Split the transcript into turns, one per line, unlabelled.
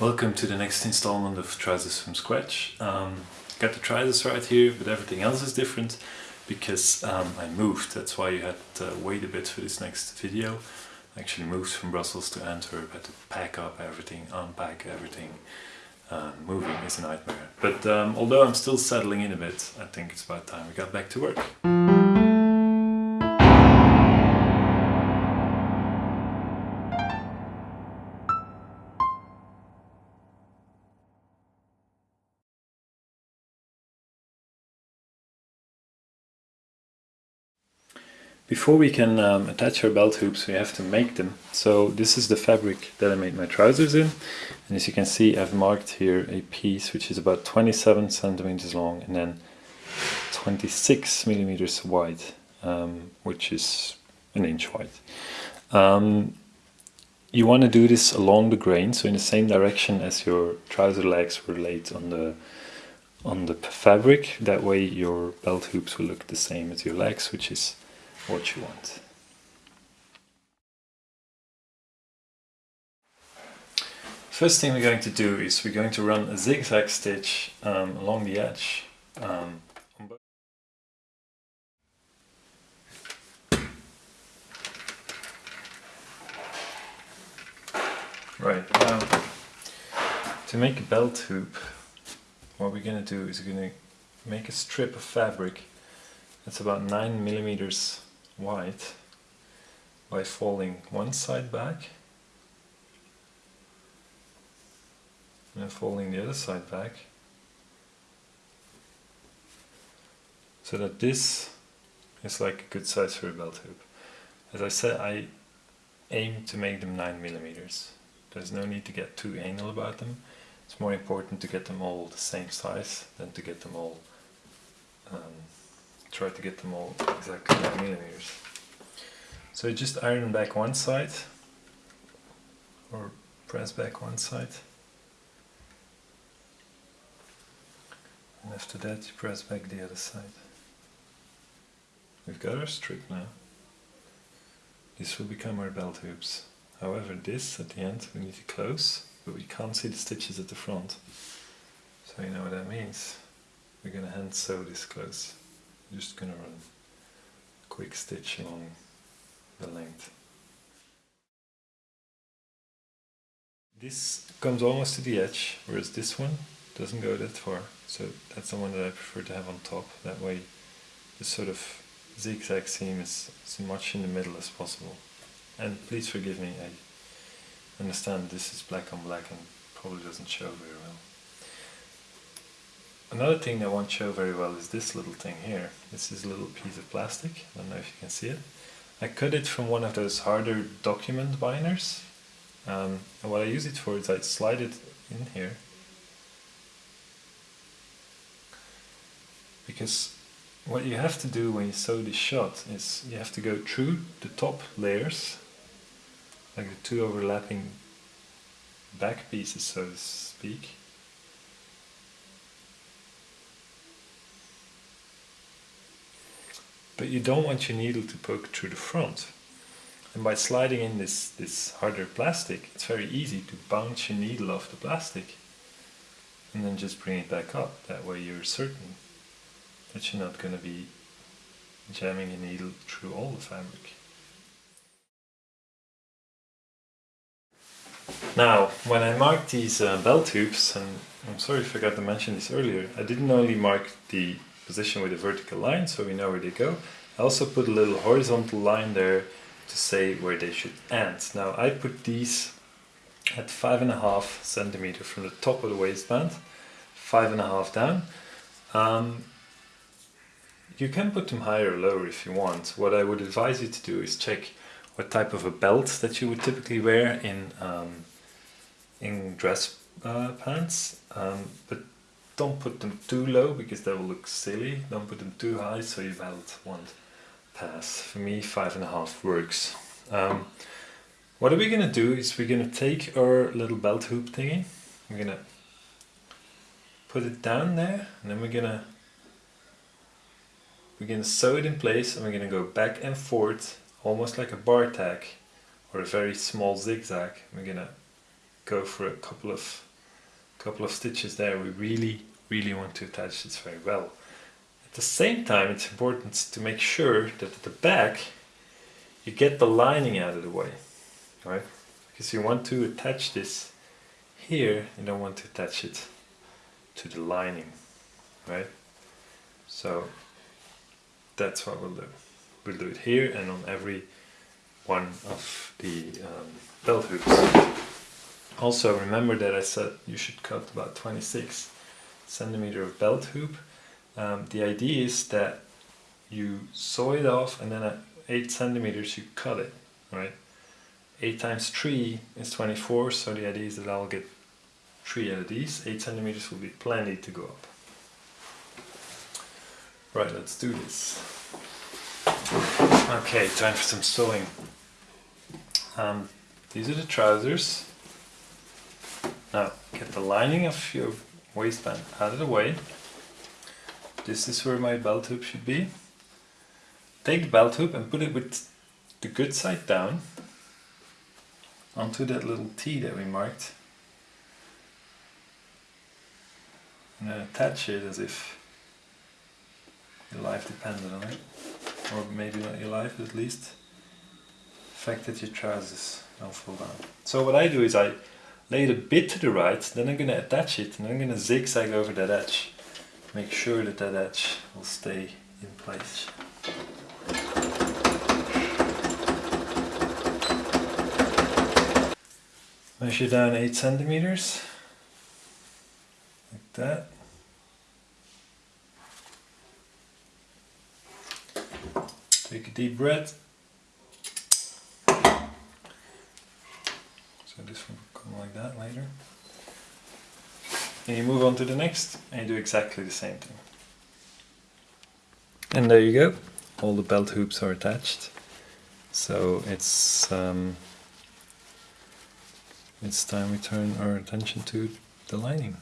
Welcome to the next installment of Trousers from Scratch. Um, got the trousers right here, but everything else is different because um, I moved. That's why you had to wait a bit for this next video. I actually moved from Brussels to Antwerp, had to pack up everything, unpack everything. Uh, moving is a nightmare. But um, although I'm still settling in a bit, I think it's about time we got back to work. Before we can um, attach our belt hoops we have to make them. So this is the fabric that I made my trousers in. And as you can see I've marked here a piece which is about 27 centimeters long and then 26 millimeters wide, um, which is an inch wide. Um, you want to do this along the grain, so in the same direction as your trouser legs were laid on the on the fabric. That way your belt hoops will look the same as your legs, which is what you want. First thing we're going to do is we're going to run a zigzag stitch um, along the edge. Um, right, now to make a belt hoop what we're going to do is we're going to make a strip of fabric that's about 9 millimeters wide by folding one side back and folding the other side back so that this is like a good size for a belt hoop. As I said, I aim to make them 9 millimeters. There's no need to get too anal about them. It's more important to get them all the same size than to get them all um, try to get them all exactly 9 millimeters. So you just iron back one side or press back one side and after that you press back the other side. We've got our strip now. This will become our belt hoops. However this at the end we need to close but we can't see the stitches at the front. So you know what that means. We're going to hand sew this close. Just to run a quick stitch along the length. This comes almost to the edge, whereas this one doesn't go that far. So that's the one that I prefer to have on top. That way the sort of zigzag seam is as much in the middle as possible. And please forgive me, I understand this is black on black and probably doesn't show very well. Another thing that won't show very well is this little thing here. This is a little piece of plastic, I don't know if you can see it. I cut it from one of those harder document binders. Um, and what I use it for is I slide it in here. Because what you have to do when you sew this shot is you have to go through the top layers, like the two overlapping back pieces so to speak, but you don't want your needle to poke through the front. And by sliding in this, this harder plastic, it's very easy to bounce your needle off the plastic and then just bring it back up. That way you're certain that you're not going to be jamming your needle through all the fabric. Now, when I marked these uh, belt hoops, and I'm sorry if I forgot to mention this earlier, I didn't only mark the position with a vertical line so we know where they go. I also put a little horizontal line there to say where they should end. Now I put these at five and a half centimeter from the top of the waistband, five and a half down. Um, you can put them higher or lower if you want. What I would advise you to do is check what type of a belt that you would typically wear in um, in dress uh, pants, um, but don't put them too low because they will look silly. Don't put them too high so your belt won't pass. For me, five and a half works. Um, what are we gonna do is we're gonna take our little belt hoop thingy. We're gonna put it down there and then we're gonna we're gonna sew it in place and we're gonna go back and forth almost like a bar tack or a very small zigzag. We're gonna go for a couple of couple of stitches there. We really, really want to attach this very well. At the same time, it's important to make sure that at the back you get the lining out of the way, right? Because you want to attach this here, you don't want to attach it to the lining, right? So that's what we'll do. We'll do it here and on every one of the um, belt hoops. Also remember that I said you should cut about 26 centimeter of belt hoop. Um, the idea is that you saw it off and then at 8 centimeters you cut it, right? 8 times 3 is 24, so the idea is that I'll get 3 out of these. 8 centimeters will be plenty to go up. Right, let's do this. Okay, time for some sewing. Um, these are the trousers. Now, get the lining of your waistband out of the way. This is where my belt hoop should be. Take the belt hoop and put it with the good side down onto that little T that we marked. And then attach it as if your life depended on it. Or maybe not your life, at least the fact that your trousers don't fall down. So what I do is I lay it a bit to the right, then I'm going to attach it and I'm going to zigzag over that edge. Make sure that that edge will stay in place. Measure down 8 centimeters, like that. Take a deep breath. This will come like that later. And you move on to the next and you do exactly the same thing. And there you go. All the belt hoops are attached. So it's um, it's time we turn our attention to the lining.